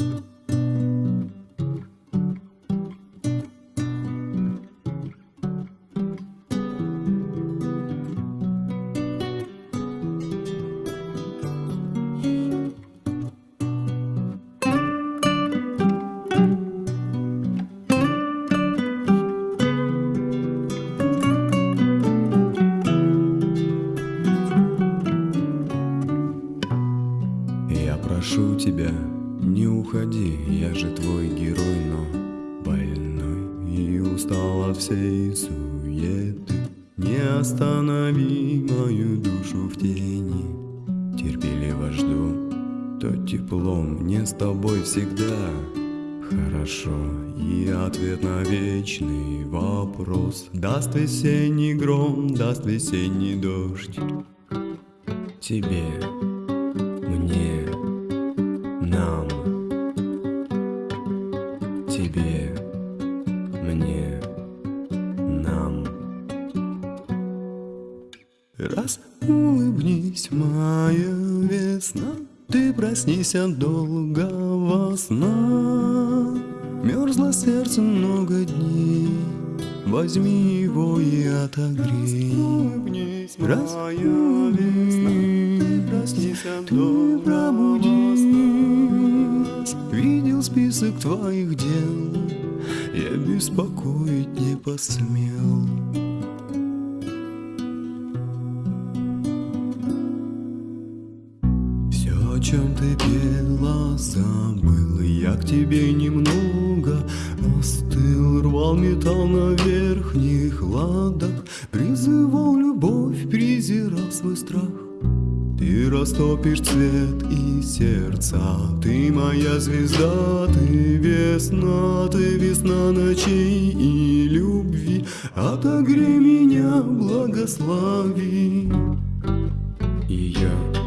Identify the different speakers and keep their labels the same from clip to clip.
Speaker 1: Я уходи, я же твой герой, но больной и устал от всей суеты. Не останови мою душу в тени, терпеливо жду, то тепло мне с тобой всегда хорошо. И ответ на вечный вопрос даст весенний гром, даст весенний дождь. Тебе мне, нам, тебе, мне, нам. Раз улыбнись, моя весна, ты проснись от долгого сна. Мерзло сердце много дней, возьми его и отогрей. Раз весна, ты проснись от долгого сна. Видел список твоих дел, я беспокоить не посмел. Все, о чем ты пела, забыл Я к тебе немного остыл Рвал металл на верхних ладах Призывал любовь, презирал свой страх Ты растопишь цвет и сердца. Ты моя звезда, ты весна Ты весна ночей и любви. Отогрей меня, благослови. Ее для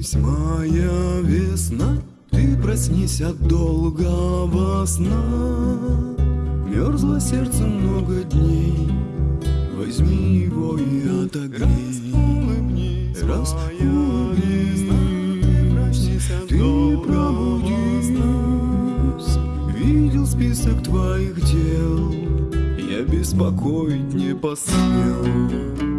Speaker 1: улыбнись, моя весна Ты проснись от долгого сна. Мерзло сердце много дней. Возьми его и отогрей. Раз улыбнись, ты пробудись Видел список твоих дел. Я беспокоить не посмел